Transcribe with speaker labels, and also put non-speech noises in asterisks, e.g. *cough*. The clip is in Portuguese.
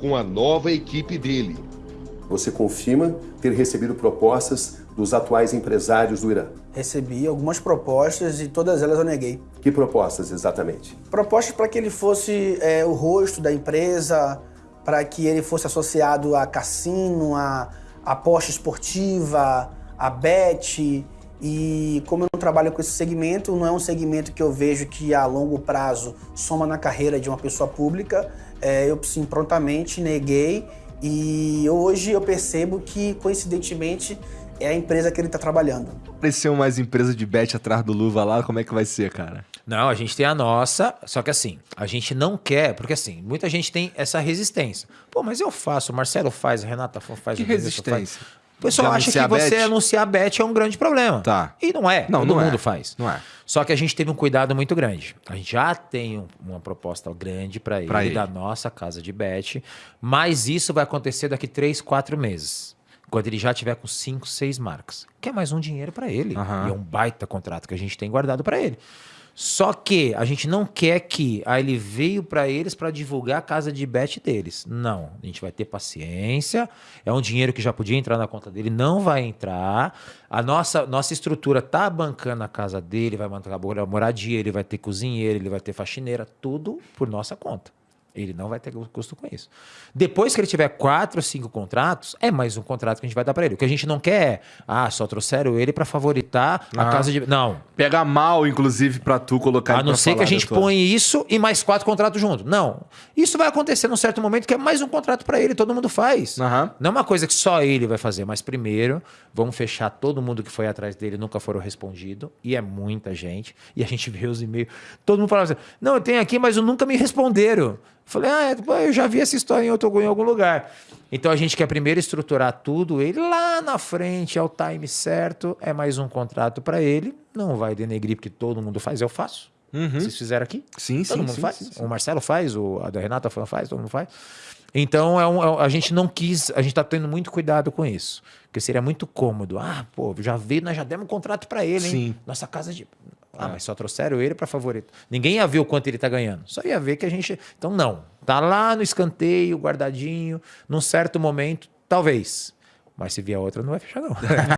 Speaker 1: com a nova equipe dele.
Speaker 2: Você confirma ter recebido propostas dos atuais empresários do Irã?
Speaker 3: Recebi algumas propostas e todas elas eu neguei.
Speaker 2: Que propostas exatamente?
Speaker 3: Propostas para que ele fosse é, o rosto da empresa, para que ele fosse associado a cassino, a aposta esportiva, a bet. E como eu não trabalho com esse segmento, não é um segmento que eu vejo que a longo prazo soma na carreira de uma pessoa pública, é, eu sim prontamente neguei e hoje eu percebo que, coincidentemente, é a empresa que ele está trabalhando.
Speaker 4: Apareceu mais empresa de bet atrás do Luva lá, como é que vai ser, cara?
Speaker 5: Não, a gente tem a nossa, só que assim, a gente não quer, porque assim, muita gente tem essa resistência. Pô, mas eu faço, o Marcelo faz, a Renata faz.
Speaker 4: Que
Speaker 5: o
Speaker 4: resistência?
Speaker 5: Faz. O pessoal acha que você
Speaker 4: bet?
Speaker 5: anunciar bet é um grande problema.
Speaker 4: Tá.
Speaker 5: E não é.
Speaker 4: Não,
Speaker 5: Todo
Speaker 4: não é.
Speaker 5: mundo faz.
Speaker 4: Não é.
Speaker 5: Só que a gente teve um cuidado muito grande. A gente já tem um- uma proposta grande para ele,
Speaker 4: Pra ele.
Speaker 5: da nossa casa de bet, mas isso vai acontecer daqui três, quatro meses. Quando ele já tiver com cinco, seis marcas. Que é mais um dinheiro para ele.
Speaker 4: Aham.
Speaker 5: E é um baita contrato que a gente tem guardado para ele. Só que a gente não quer que ah, ele veio para eles para divulgar a casa de bet deles. Não, a gente vai ter paciência. É um dinheiro que já podia entrar na conta dele, não vai entrar. A nossa, nossa estrutura tá bancando a casa dele, vai bancar a moradia, ele vai ter cozinheiro, ele vai ter faxineira, tudo por nossa conta. Ele não vai ter custo com isso. Depois que ele tiver quatro ou cinco contratos, é mais um contrato que a gente vai dar para ele. O que a gente não quer é, ah, só trouxeram ele para favoritar a
Speaker 4: Ah.
Speaker 5: casa de. Não.
Speaker 4: Pega mal, inclusive, pra tu colocar
Speaker 5: A não ser que a gente põe isso e mais quatro contratos junto. Não. Isso vai acontecer num certo momento que é mais um contrato para ele, todo mundo faz.
Speaker 4: Aham.
Speaker 5: Não é uma coisa que só ele vai fazer, mas primeiro vamos fechar todo mundo que foi atrás dele nunca foram respondido, e é muita gente. E a gente vê os e-mails, todo mundo falava assim: "Não, eu tenho aqui, mas eu nunca me responderam". Falei: "Ah, é, eu já vi essa história em outro em algum lugar". Então a gente quer primeiro estruturar tudo, ele lá na frente, ao time certo, é mais um contrato para ele, não vai denegrir porque todo mundo faz, eu faço. Vocês fizeram aqui?
Speaker 4: Sim,
Speaker 5: Todo
Speaker 4: sim,
Speaker 5: mundo
Speaker 4: sim,
Speaker 5: faz.
Speaker 4: sim, sim.
Speaker 5: O Marcelo faz, o, a da Renata faz, todo mundo faz. Então, é um- é a gente não quis, a gente tá tendo muito cuidado com isso. Porque seria muito cômodo. Ah, pô, já veio, nós já demos um contrato para ele, hein?
Speaker 4: Sim.
Speaker 5: Nossa casa de. Ah, mas só trouxeram ele para favorito. Ninguém ia ver o quanto ele tá ganhando. Só ia ver que a gente. Então, não. Tá lá no escanteio, guardadinho, num certo momento, talvez. Mas se vier outra, não vai fechar, não. *laughs*